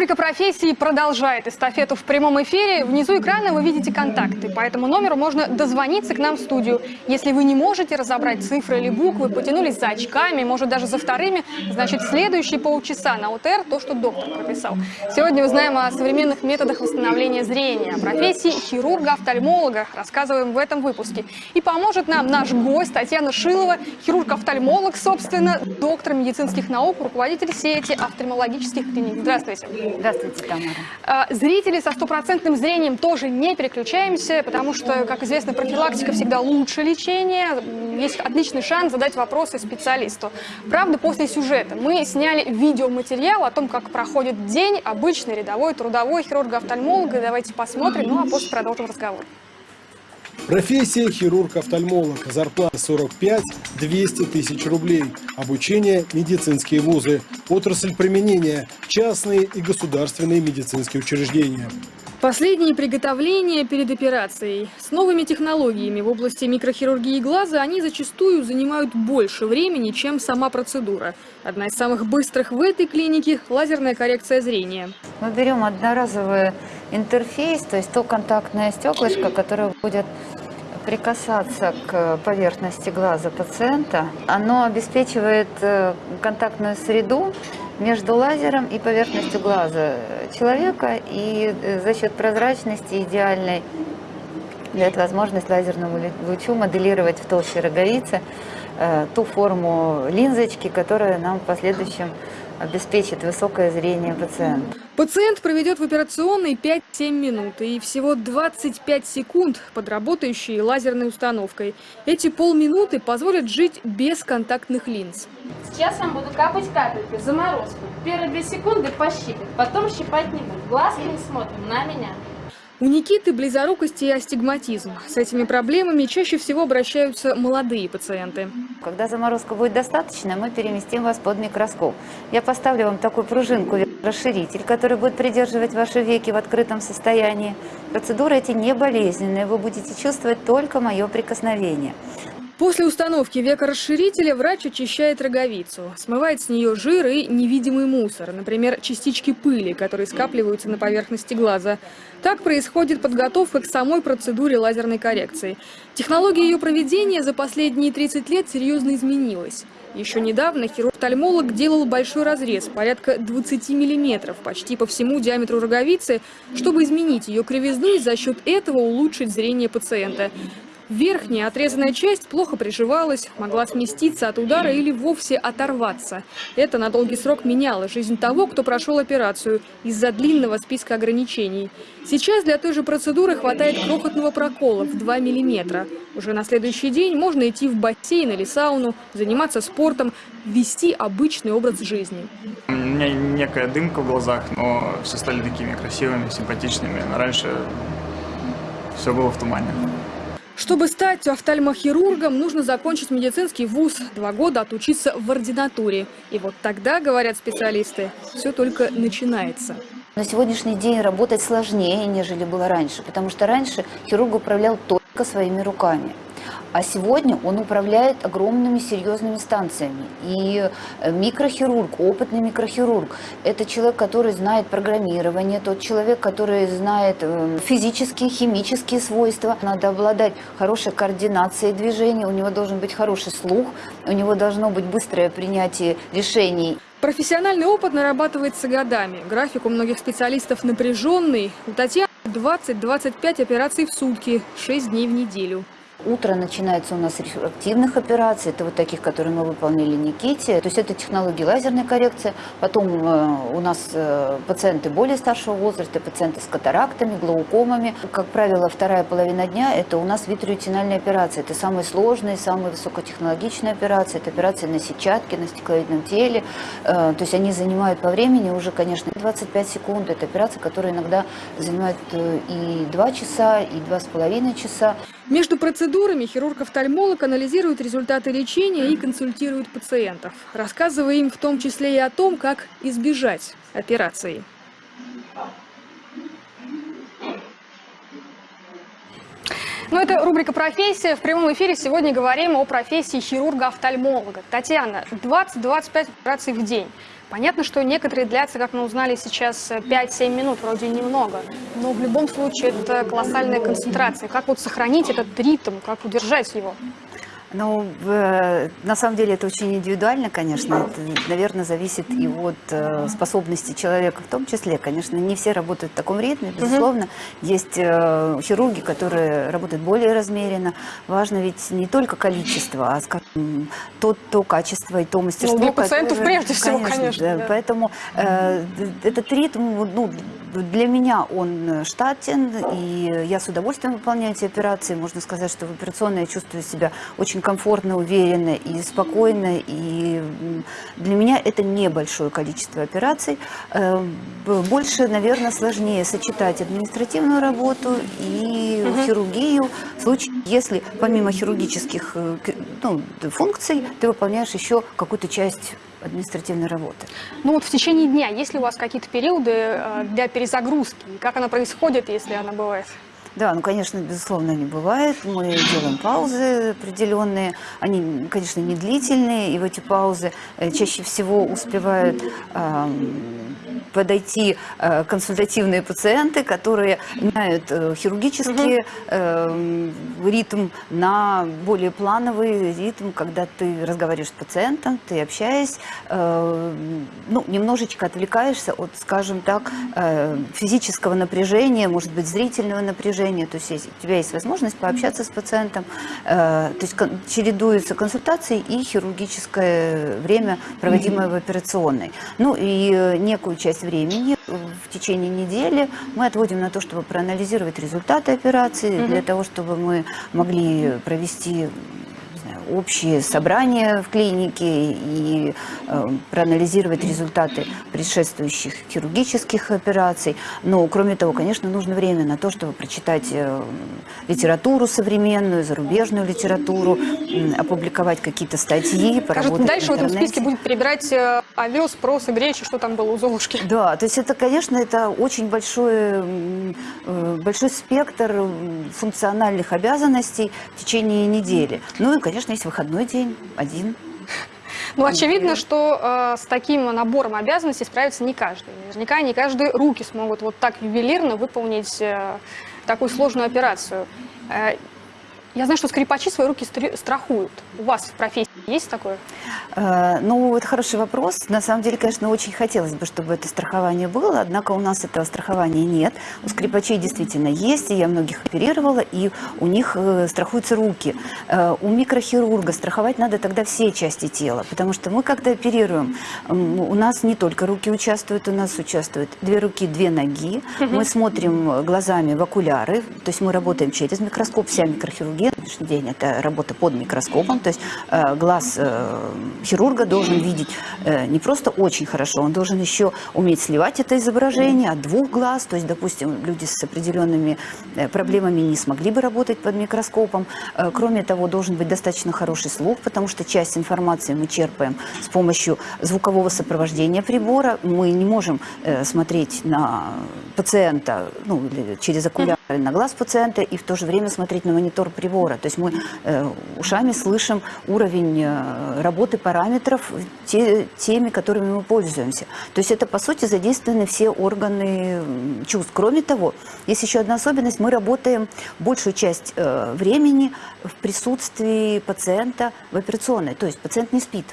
Рубрика «Профессии» продолжает эстафету в прямом эфире. Внизу экрана вы видите контакты. По этому номеру можно дозвониться к нам в студию. Если вы не можете разобрать цифры или буквы, потянулись за очками, может даже за вторыми, значит следующие полчаса на УТР то, что доктор прописал. Сегодня узнаем о современных методах восстановления зрения, профессии хирурга-офтальмолога. Рассказываем в этом выпуске. И поможет нам наш гость Татьяна Шилова, хирург-офтальмолог, собственно, доктор медицинских наук, руководитель сети офтальмологических клиник. Здравствуйте. Здравствуйте, Тамара. А, зрители со стопроцентным зрением тоже не переключаемся, потому что, как известно, профилактика всегда лучше лечения. Есть отличный шанс задать вопросы специалисту. Правда, после сюжета мы сняли видеоматериал о том, как проходит день обычный рядовой трудовой хирурга-офтальмолога. Давайте посмотрим, ну а после продолжим разговор. Профессия хирург-офтальмолог. Зарплата 45-200 тысяч рублей. Обучение – медицинские вузы. Отрасль применения – частные и государственные медицинские учреждения. Последние приготовления перед операцией. С новыми технологиями в области микрохирургии глаза они зачастую занимают больше времени, чем сама процедура. Одна из самых быстрых в этой клинике – лазерная коррекция зрения. Мы берем одноразовый интерфейс, то есть то контактное стеклышко, которое будет прикасаться к поверхности глаза пациента. Оно обеспечивает э, контактную среду между лазером и поверхностью глаза человека, и э, за счет прозрачности идеальной дает возможность лазерному лучу моделировать в толще роговицы э, ту форму линзочки, которая нам в последующем обеспечит высокое зрение пациента. Пациент проведет в операционной 5-7 минут и всего 25 секунд под работающей лазерной установкой. Эти полминуты позволят жить без контактных линз. Сейчас вам буду капать капельки, заморозку. Первые две секунды пощипать, потом щипать не буду. Глазки не смотрим, на меня. У Никиты близорукость и астигматизм. С этими проблемами чаще всего обращаются молодые пациенты. Когда заморозка будет достаточно, мы переместим вас под микроскоп. Я поставлю вам такую пружинку, расширитель, который будет придерживать ваши веки в открытом состоянии. Процедуры эти не болезненные, вы будете чувствовать только мое прикосновение. После установки векорасширителя врач очищает роговицу, смывает с нее жир и невидимый мусор, например, частички пыли, которые скапливаются на поверхности глаза. Так происходит подготовка к самой процедуре лазерной коррекции. Технология ее проведения за последние 30 лет серьезно изменилась. Еще недавно хирург-офтальмолог делал большой разрез, порядка 20 миллиметров, почти по всему диаметру роговицы, чтобы изменить ее кривизну и за счет этого улучшить зрение пациента. Верхняя отрезанная часть плохо приживалась, могла сместиться от удара или вовсе оторваться. Это на долгий срок меняло жизнь того, кто прошел операцию из-за длинного списка ограничений. Сейчас для той же процедуры хватает крохотного прокола в 2 миллиметра. Уже на следующий день можно идти в бассейн или сауну, заниматься спортом, вести обычный образ жизни. У меня некая дымка в глазах, но все стали такими красивыми, симпатичными. раньше все было в тумане. Чтобы стать офтальмохирургом, нужно закончить медицинский вуз, два года отучиться в ординатуре. И вот тогда, говорят специалисты, все только начинается. На сегодняшний день работать сложнее, нежели было раньше, потому что раньше хирург управлял только своими руками. А сегодня он управляет огромными серьезными станциями. И э, микрохирург, опытный микрохирург, это человек, который знает программирование, тот человек, который знает э, физические, химические свойства. Надо обладать хорошей координацией движения, у него должен быть хороший слух, у него должно быть быстрое принятие решений. Профессиональный опыт нарабатывается годами. График у многих специалистов напряженный. У Татьяны 20-25 операций в сутки, 6 дней в неделю. Утро начинается у нас с рефрактивных операций, это вот таких, которые мы выполнили Никите. То есть это технологии лазерной коррекции. Потом э, у нас э, пациенты более старшего возраста, пациенты с катарактами, глаукомами. Как правило, вторая половина дня – это у нас витреотинальные операции. Это самые сложные, самые высокотехнологичные операции. Это операции на сетчатке, на стекловидном теле. Э, то есть они занимают по времени уже, конечно, 25 секунд. Это операции, которые иногда занимают и 2 часа, и 2,5 часа. Между процедурами хирург-офтальмолог анализирует результаты лечения и консультирует пациентов, рассказывая им в том числе и о том, как избежать операции. Ну, это рубрика «Профессия». В прямом эфире сегодня говорим о профессии хирурга-офтальмолога. Татьяна, 20-25 операций в день. Понятно, что некоторые длятся, как мы узнали сейчас, 5-7 минут, вроде немного. Но в любом случае это колоссальная концентрация. Как вот сохранить этот ритм, как удержать его? Ну, в- на самом деле это очень индивидуально, конечно. Это, наверное, зависит и от э, способности человека в том числе. Конечно, не все работают в таком ритме, безусловно. Есть э, хирурги, которые работают более размеренно. Важно ведь не только количество, а, скажем, то, то качество и то мастерство. для пациентов которое- прежде всего, конечно, да. да. Поэтому э, этот ритм, ну, для меня он штатен, и я с удовольствием выполняю эти операции. Можно сказать, что в операционной я чувствую себя очень комфортно, уверенно и спокойно. И для меня это небольшое количество операций. Э, Больше, наверное, сложнее сочетать административную работу и хирургию. В случае, если помимо хирургических э, ну, функций ты выполняешь еще какую-то часть административной работы. Ну вот в течение дня, есть ли у вас какие-то периоды э, для перезагрузки? Как она происходит, если она бывает? Да, ну, конечно, безусловно, не бывает. Мы делаем паузы определенные. Они, конечно, не длительные, и в эти паузы э, чаще всего успевают ам, подойти э, консультативные пациенты, которые меняют э, хирургический эм, ритм на более плановый ритм, когда ты разговариваешь с пациентом, ты общаясь, э, ну, немножечко отвлекаешься от, скажем так, физического напряжения, может быть, зрительного напряжения. То есть у тебя есть возможность пообщаться с пациентом. То есть чередуются консультации и хирургическое время, проводимое в операционной. Ну и некую часть времени э, в течение недели мы отводим на то, чтобы проанализировать результаты операции, для того, чтобы мы могли провести общие собрания в клинике и э, проанализировать результаты предшествующих хирургических операций. Но, кроме того, конечно, нужно время на то, чтобы прочитать э, литературу современную, зарубежную литературу, опубликовать какие-то статьи, Скажут, поработать дальше в этом списке будет перебирать э, овес, просы, гречи, что там было у Золушки. Да, то есть это, конечно, это очень большой, большой спектр функциональных обязанностей в течение недели. Ну и, конечно, есть выходной день, один. Ну, очевидно, что э, с таким набором обязанностей справится не каждый. Наверняка не каждый руки смогут вот так ювелирно выполнить э, такую сложную операцию. Э, я знаю, что скрипачи свои руки страхуют. У вас в профессии есть такое? Э, Ну, это хороший вопрос. На самом деле, конечно, очень хотелось бы, чтобы это страхование было, однако у нас этого страхования нет. У скрипачей действительно есть, и я многих оперировала, и у них э, страхуются руки. Э, У микрохирурга страховать надо тогда все части тела, потому что мы когда оперируем, у нас не только руки участвуют, у нас участвуют две руки, две ноги. Мы смотрим глазами в окуляры, то есть мы работаем через микроскоп, вся микрохирургия на сегодняшний день это работа под микроскопом, то есть э, глаз э, хирурга должен видеть э, не просто очень хорошо, он должен еще уметь сливать это изображение от двух глаз, то есть, допустим, люди с определенными э, проблемами не смогли бы работать под микроскопом. Кроме того, должен быть достаточно хороший слух, потому что часть информации мы черпаем с помощью звукового сопровождения прибора. Мы не можем смотреть на пациента ну, через окуляры на глаз пациента и в то же время смотреть на монитор прибора. То есть мы э, ушами слышим уровень э, работы параметров те, теми, которыми мы пользуемся. То есть это, по сути, задействованы все органы чувств. Кроме того, есть еще одна особенность. Мы работаем большую часть э, времени в присутствии пациента в операционной. То есть пациент не спит.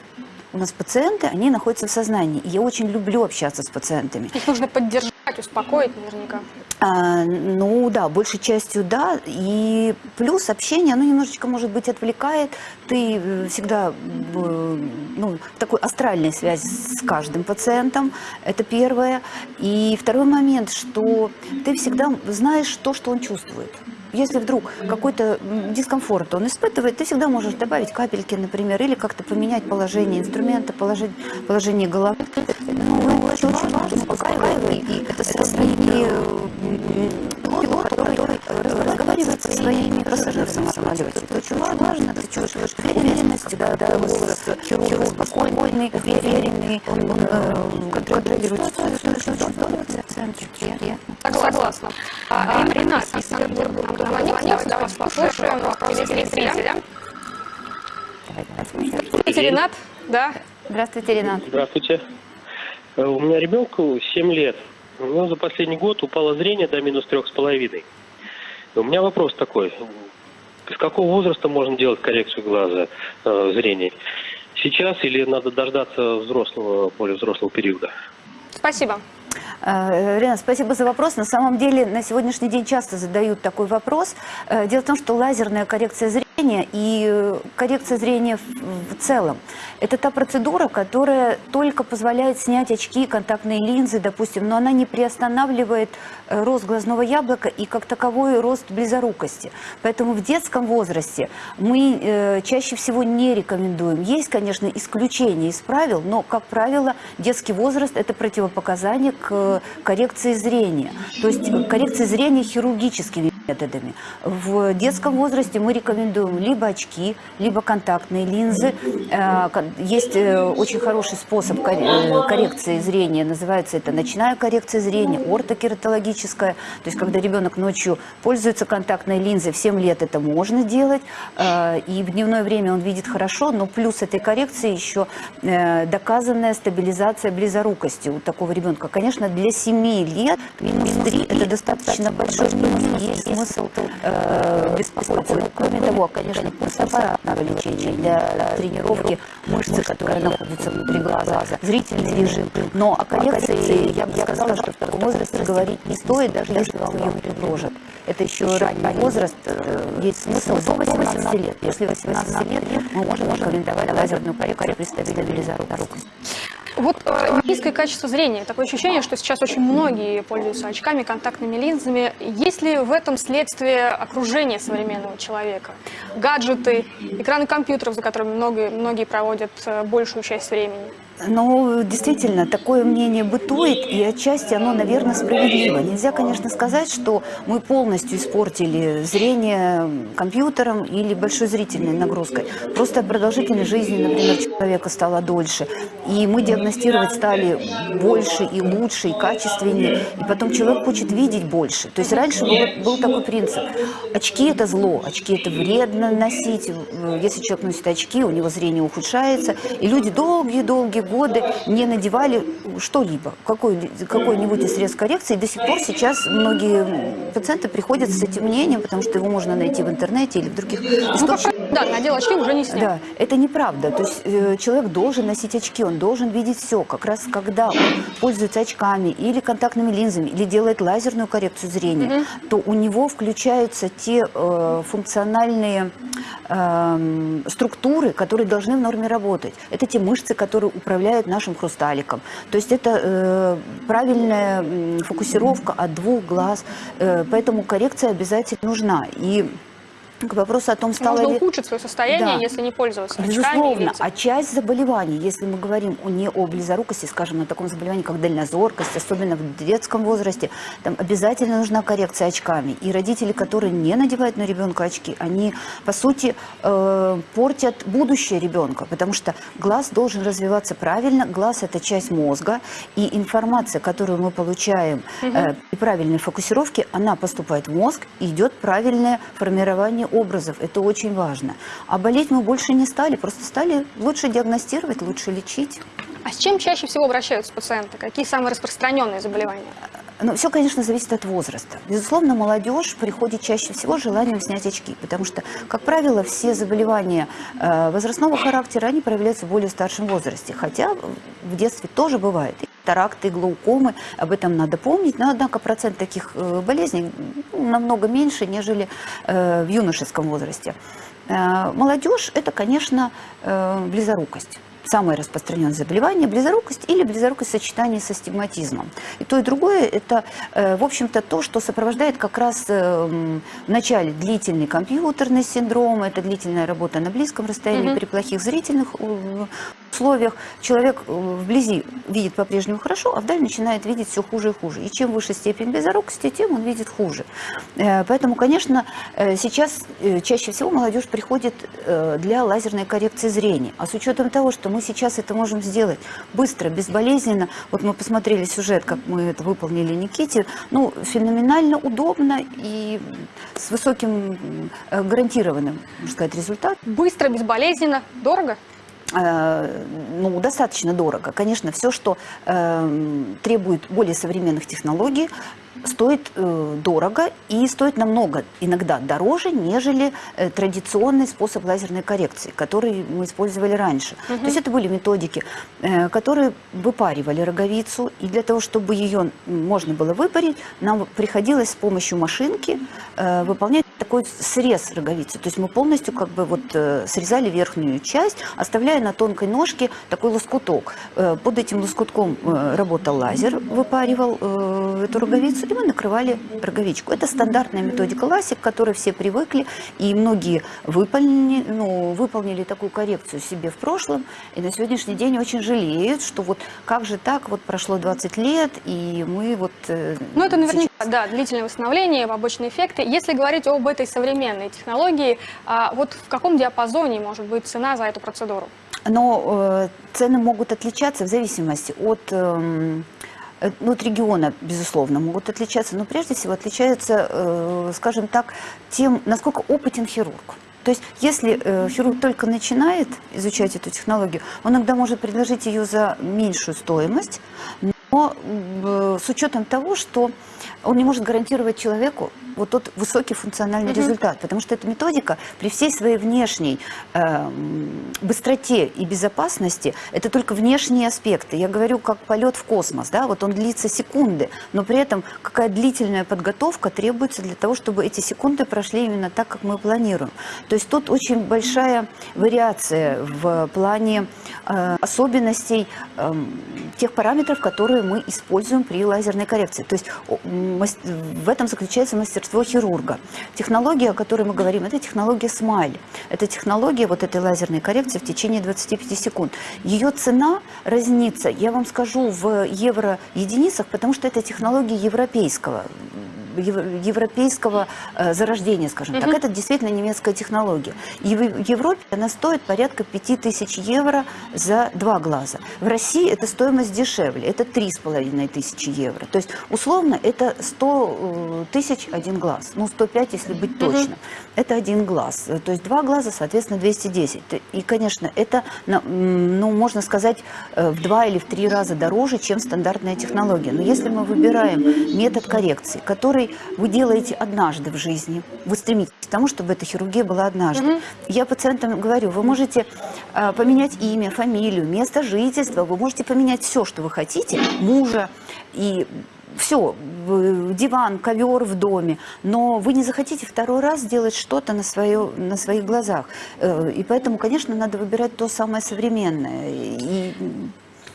У нас пациенты, они находятся в сознании. И я очень люблю общаться с пациентами. Их нужно поддержать, успокоить наверняка. А, ну да, большей частью да. И плюс общение, оно немножечко, может быть, отвлекает. Ты э, всегда э, ну, в такой астральной связи с каждым пациентом. Это первое. И второй момент, что ты всегда знаешь то, что он чувствует. Если вдруг какой-то дискомфорт он испытывает, ты всегда можешь добавить капельки, например, или как-то поменять положение инструмента, положить, положение головы. Ну, очень, очень важно. И это сравнение пилот, который разговаривает со своими пассажирами в самолете. Это очень важно. Ты чувствуешь уверенность, да, да, голос хирурга спокойный, уверенный, он э, контролирует ситуацию, очень здорово. приятно. Согласна. А, Ренат из Санкт-Петербурга нам дозвонился. Давайте послушаем вопрос телезрителя. Здравствуйте, Ренат. Да. Здравствуйте, Ренат. Здравствуйте. Э, У меня ребенку 7 лет. У него за последний год упало зрение до минус трех с половиной. У меня вопрос такой. С какого возраста можно делать коррекцию глаза э, зрения? Сейчас или надо дождаться взрослого, более взрослого периода? Спасибо. Э, Ренат, спасибо за вопрос. На самом деле на сегодняшний день часто задают такой вопрос. Э, Дело в том, что лазерная коррекция зрения и э, коррекция зрения в целом – это та процедура, которая только позволяет снять очки, контактные линзы, допустим, но она не приостанавливает э, рост глазного яблока и как таковой рост близорукости. Поэтому в детском возрасте мы э, чаще всего не рекомендуем. Есть, конечно, исключения из правил, но, как правило, детский возраст – это противопоказание к коррекции зрения. То есть коррекции зрения хирургическими методами. В детском возрасте мы рекомендуем либо очки, либо контактные линзы. Э, Есть э, очень хороший способ э, коррекции зрения, называется это ночная коррекция зрения, ортокератологическая. То есть когда ребенок ночью пользуется контактной линзой, в 7 лет это можно делать, и в дневное время он видит хорошо, но плюс этой коррекции еще доказанная стабилизация близорукости у такого ребенка. Конечно, для 7 лет минус 3 это достаточно большой минус, есть смысл э, беспокоиться. Ну, Кроме того, конечно, постаппаратного лечения для тренировки мышцы, которая находится внутри глаза, зрительный режим. Но о коррекции я бы сказала, что в таком возрасте говорить не стоит, даже если вам ее предложат. Это еще ранний возраст, э, есть смысл до 18 лет. После 18 лет мы можем рекомендовать лазерную коррекцию при стабилизации. Вот э, низкое качество зрения. Такое ощущение, что сейчас очень многие пользуются очками, контактными линзами. Есть ли в этом следствие окружения современного человека? Гаджеты, экраны компьютеров, за которыми многие, многие проводят э, большую часть времени. Ну, действительно, такое мнение бытует, и отчасти оно, наверное, справедливо. Нельзя, конечно, сказать, что мы полностью испортили зрение компьютером или большой зрительной нагрузкой. Просто продолжительность жизни, например, человека стала дольше, и мы диагностировать стали больше и лучше, и качественнее, и потом человек хочет видеть больше. То есть раньше был, был такой принцип. Очки – это зло, очки – это вредно носить. Если человек носит очки, у него зрение ухудшается, и люди долгие-долгие годы не надевали что-либо, какой, какой-нибудь из средств коррекции. И до сих пор сейчас многие пациенты приходят с этим мнением, потому что его можно найти в интернете или в других Ну, источниках. как, да, надел очки, уже не снял. Да, это неправда. То есть э, человек должен носить очки, он должен видеть все. Как раз когда он пользуется очками или контактными линзами, или делает лазерную коррекцию зрения, то у него включаются те э, функциональные эм, структуры, которые должны в норме работать. Это те мышцы, которые управляют нашим хрусталиком. То есть это э, правильная фокусировка от двух глаз. Э, поэтому коррекция обязательно нужна. И к вопросу о том, стало Можно ли... ухудшить свое состояние, Да. если не пользоваться Безусловно, а часть заболеваний, если мы говорим о, не о близорукости, скажем, о таком заболевании, как дальнозоркость, особенно в детском возрасте, там обязательно нужна коррекция очками. И родители, которые не надевают на ребенка очки, они, по сути, э, портят будущее ребенка, потому что глаз должен развиваться правильно, глаз – это часть мозга, и информация, которую мы получаем э, при правильной фокусировке, она поступает в мозг, и идет правильное формирование образов. Это очень важно. А болеть мы больше не стали, просто стали лучше диагностировать, лучше лечить. А с чем чаще всего обращаются пациенты? Какие самые распространенные заболевания? Но все, конечно, зависит от возраста. Безусловно, молодежь приходит чаще всего с желанием снять очки, потому что, как правило, все заболевания э, возрастного характера, они проявляются в более старшем возрасте, хотя в детстве тоже бывает. Таракты, глаукомы, об этом надо помнить, но, однако, процент таких э, болезней ну, намного меньше, нежели э, в юношеском возрасте. Молодежь – это, конечно, близорукость. Самое распространенное заболевание – близорукость или близорукость в сочетании со стигматизмом. И то, и другое – это, э, в общем-то, то, что сопровождает как раз э, в начале длительный компьютерный синдром, это длительная работа на близком расстоянии при плохих зрительных э, условиях человек вблизи видит по-прежнему хорошо, а вдаль начинает видеть все хуже и хуже. И чем выше степень близорукости, тем он видит хуже. Поэтому, конечно, сейчас чаще всего молодежь приходит для лазерной коррекции зрения. А с учетом того, что мы сейчас это можем сделать быстро, безболезненно, вот мы посмотрели сюжет, как мы это выполнили Никите, ну, феноменально удобно и с высоким э, гарантированным, можно сказать, результатом. Быстро, безболезненно, дорого? Э, ну, достаточно дорого. Конечно, все, что э, требует более современных технологий, стоит э, дорого и стоит намного, иногда дороже, нежели э, традиционный способ лазерной коррекции, который мы использовали раньше. То есть это были методики, э, которые выпаривали роговицу, и для того, чтобы ее можно было выпарить, нам приходилось с помощью машинки э, выполнять такой срез роговицы. То есть мы полностью как бы вот э, срезали верхнюю часть, оставляя на тонкой ножке такой лоскуток. Э, под этим лоскутком э, работал лазер, выпаривал эту роговицу, и мы накрывали роговичку. Это стандартная методика ласик, к которой все привыкли, и многие выполнили, ну, выполнили такую коррекцию себе в прошлом, и на сегодняшний день очень жалеют, что вот как же так, вот прошло 20 лет, и мы вот... Ну, это сейчас- наверняка, да, длительное восстановление, побочные эффекты. Если говорить об этой современной технологии, а, вот в каком диапазоне может быть цена за эту процедуру? Но э, цены могут отличаться в зависимости от, эм, э, ну, от региона, безусловно, могут отличаться, но прежде всего отличаются, э, скажем так, тем, насколько опытен хирург. То есть, если э, хирург только начинает изучать эту технологию, он иногда может предложить ее за меньшую стоимость, но э, с учетом того, что он не может гарантировать человеку вот тот высокий функциональный результат, потому что эта методика при всей своей внешней эм, быстроте и безопасности, это только внешние аспекты. Я говорю, как полет в космос, да, вот он длится секунды, но при этом какая длительная подготовка требуется для того, чтобы эти секунды прошли именно так, как мы планируем. То есть тут очень большая вариация в плане э, особенностей эм, тех параметров, которые мы используем при лазерной коррекции. То есть в этом заключается мастерство хирурга. Технология, о которой мы говорим, это технология смайль. Это технология вот этой лазерной коррекции в течение 25 секунд. Ее цена разнится, я вам скажу, в евро единицах, потому что это технология европейского ев- европейского э, зарождения, скажем так. Это действительно немецкая технология. И в Европе она стоит порядка 5000 евро за два глаза. В России эта стоимость дешевле, это 3,5 тысячи евро. То есть, условно, это 100 э, тысяч один глаз. Ну, 105, если быть точно. Это один глаз. Э, То есть, два глаза, соответственно, 210. Т- И, конечно, это, ну, можно сказать, в два или в три раза дороже, чем стандартная технология. Но если мы выбираем метод коррекции, который вы делаете однажды в жизни, вы стремитесь к тому, чтобы эта хирургия была однажды. Я пациентам говорю, вы можете а, поменять имя, фамилию, место жительства, вы можете поменять все, что вы хотите, мужа и все, диван, ковер в доме, но вы не захотите второй раз сделать что-то на, свое, на своих глазах. Э, И поэтому, конечно, надо выбирать то самое современное. И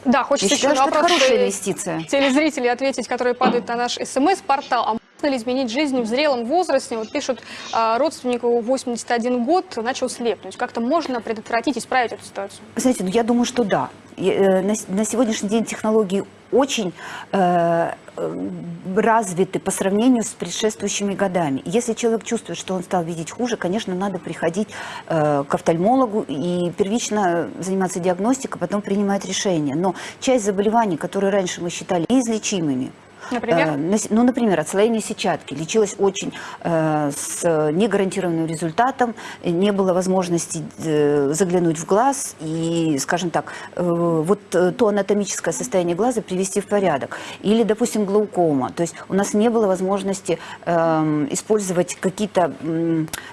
Да, я хочется еще на что это вопрос хорошая э, инвестиция. телезрителей ответить, которые падают на наш смс-портал. А можно ли изменить жизнь в зрелом возрасте? Вот пишут, а, родственнику 81 год начал слепнуть. Как-то можно предотвратить, исправить эту ситуацию? Знаете, ну, я думаю, что да. Э, На, сегодняшний день технологии очень э, э, развиты по сравнению с предшествующими годами. Если человек чувствует, что он стал видеть хуже, конечно, надо приходить э, к офтальмологу и первично заниматься диагностикой, потом принимать решение. Но часть заболеваний, которые раньше мы считали неизлечимыми, Например? Э, Ну, например, отслоение сетчатки лечилось очень э, с негарантированным результатом, не было возможности э, заглянуть в глаз и, скажем так, вот то анатомическое состояние глаза привести в порядок. Или, допустим, глаукома. То есть у нас не было возможности эм, использовать какие-то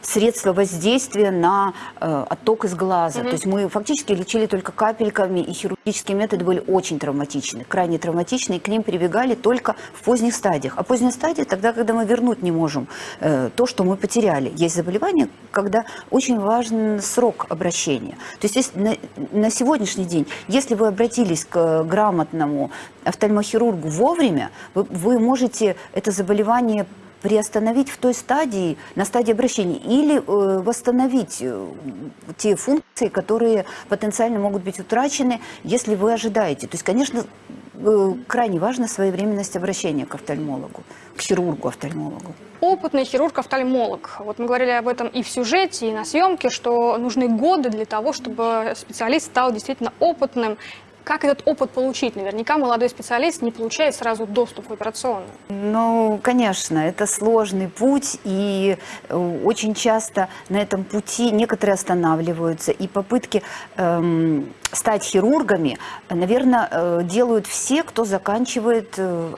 средства воздействия на отток из глаза. То есть мы фактически лечили только капельками, и хирургические методы были очень травматичны, крайне травматичны, и к ним прибегали только в поздних стадиях. А поздняя стадия тогда, когда мы вернуть не можем э, то, что мы потеряли. Есть заболевания, когда очень важен срок обращения. То есть если на, на сегодняшний день, если вы обратились к грамотному офтальмохирургу вовремя, вы, вы можете это заболевание приостановить в той стадии, на стадии обращения, или э, восстановить э, те функции, которые потенциально могут быть утрачены, если вы ожидаете. То есть, конечно, крайне важна своевременность обращения к офтальмологу, к хирургу-офтальмологу. Опытный хирург-офтальмолог. Вот мы говорили об этом и в сюжете, и на съемке, что нужны годы для того, чтобы специалист стал действительно опытным. Как этот опыт получить? Наверняка молодой специалист не получает сразу доступ в операционную. Ну, конечно, это сложный путь, и э, очень часто на этом пути некоторые останавливаются, и попытки эм, стать хирургами, наверное, э, делают все, кто заканчивает э,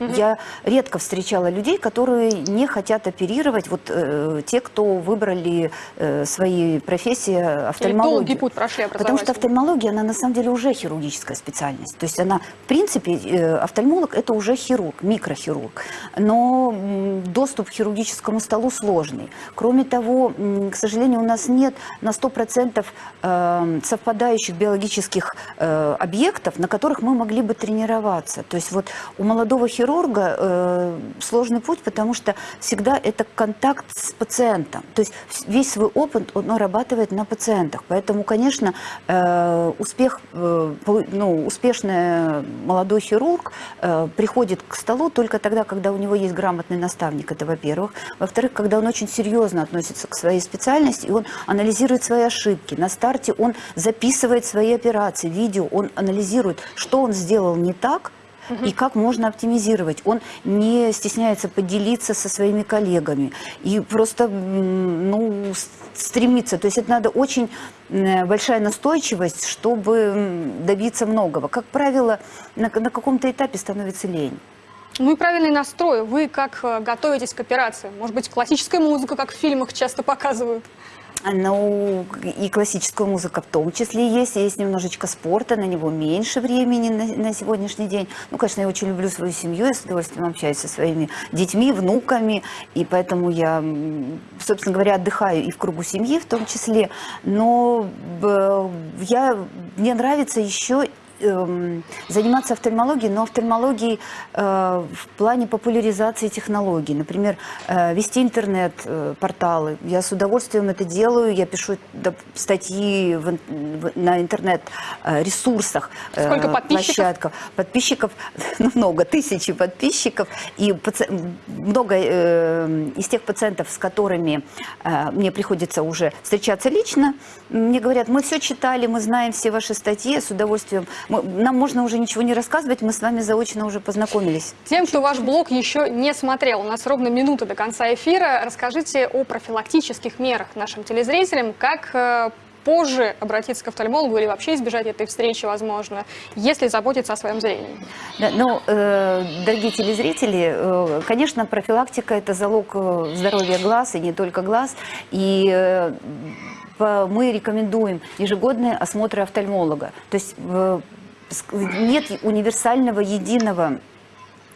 ординатуру. Я редко встречала людей, которые не хотят оперировать, вот э, те, кто выбрали э, свои профессии Или офтальмологию. долгий путь прошли Потому что офтальмология, она на самом деле уже хирургическая специальность. То есть она, в принципе, э, офтальмолог это уже хирург, микрохирург. Но м, доступ к хирургическому столу сложный. Кроме того, м, к сожалению, у нас нет на 100% э, совпадающих биологических э, объектов, на которых мы могли бы тренироваться. То есть вот у молодого хирурга э, сложный путь, потому что всегда это контакт с пациентом. То есть весь свой опыт он нарабатывает на пациентах. Поэтому, конечно, э, успех, э, ну, успешный молодой хирург э, приходит к столу только тогда, когда у него есть грамотный наставник, это во-первых. Во-вторых, когда он очень серьезно относится к своей специальности, и он анализирует свои ошибки. На старте он записывает свои операции, видео, он анализирует, что он сделал не так, и как можно оптимизировать. Он не стесняется поделиться со своими коллегами и просто ну, с- стремиться. То есть это надо очень большая настойчивость, чтобы добиться многого. Как правило, на, на каком-то этапе становится лень. Ну и правильный настрой. Вы как э, готовитесь к операции? Может быть, классическая музыка, как в фильмах часто показывают? Ну, и классическая музыка в том числе есть. Есть немножечко спорта, на него меньше времени на, на сегодняшний день. Ну, конечно, я очень люблю свою семью, я с удовольствием общаюсь со своими детьми, внуками, и поэтому я, собственно говоря, отдыхаю и в кругу семьи в том числе. Но я, мне нравится еще заниматься офтальмологией, но офтальмологией э, в плане популяризации технологий. Например, э, вести интернет-порталы. Я с удовольствием это делаю. Я пишу статьи на интернет-ресурсах. э, Сколько подписчиков? площадках. Подписчиков ну, много, тысячи подписчиков. И много э, из тех пациентов, с которыми э, мне приходится уже встречаться лично, мне говорят, мы все читали, мы знаем все ваши статьи, с удовольствием. Мы- нам можно уже ничего не рассказывать, мы с вами заочно уже познакомились. Тем, кто ваш блог еще не смотрел, у нас ровно минута до конца эфира. Расскажите о профилактических мерах нашим телезрителям, как э, позже обратиться к офтальмологу или вообще избежать этой встречи, возможно, если заботиться о своем зрении. Да, ну, э, дорогие телезрители, э, конечно, профилактика – это залог э, здоровья глаз, и не только глаз. И э, мы рекомендуем ежегодные осмотры офтальмолога. То есть э, нет универсального, единого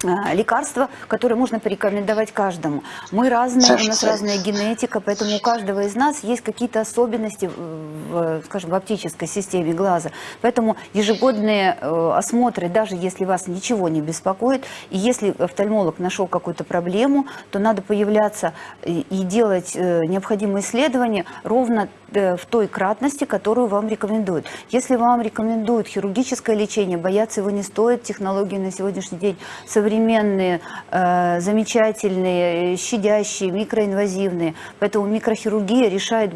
э, лекарства, которое можно порекомендовать каждому. Мы разные, у нас разная генетика, поэтому у каждого из нас есть какие-то особенности, в, скажем, в оптической системе глаза. Поэтому ежегодные э, осмотры, даже если вас ничего не беспокоит, и если офтальмолог нашел какую-то проблему, то надо появляться и, делать э, необходимые исследования ровно в той кратности, которую вам рекомендуют. Если вам рекомендуют хирургическое лечение, бояться его не стоит. Технологии на сегодняшний день современные, э, замечательные, э, щадящие, микроинвазивные. Поэтому микрохирургия решает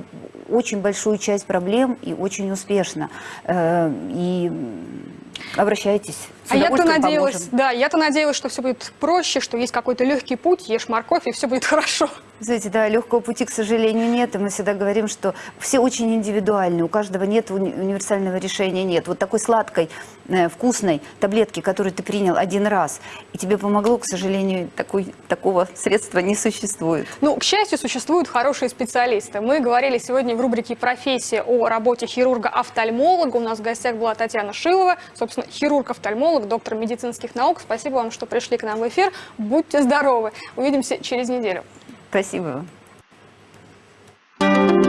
очень большую часть проблем и очень успешно. Э, и обращайтесь. А я-то надеялась, поможем. да, я-то надеялась, что все будет проще, что есть какой-то легкий путь, ешь морковь и все будет хорошо. Знаете, да, легкого пути, к сожалению, нет. И мы всегда говорим, что все очень индивидуальны. У каждого нет уни- универсального решения, нет. Вот такой сладкой, э, вкусной таблетки, которую ты принял один раз, и тебе помогло, к сожалению, такой, такого средства не существует. Ну, к счастью, существуют хорошие специалисты. Мы говорили сегодня в рубрике «Профессия» о работе хирурга-офтальмолога. У нас в гостях была Татьяна Шилова, собственно, собственно, хирург-офтальмолог, доктор медицинских наук. Спасибо вам, что пришли к нам в эфир. Будьте здоровы. Увидимся через неделю. Спасибо. Thank you.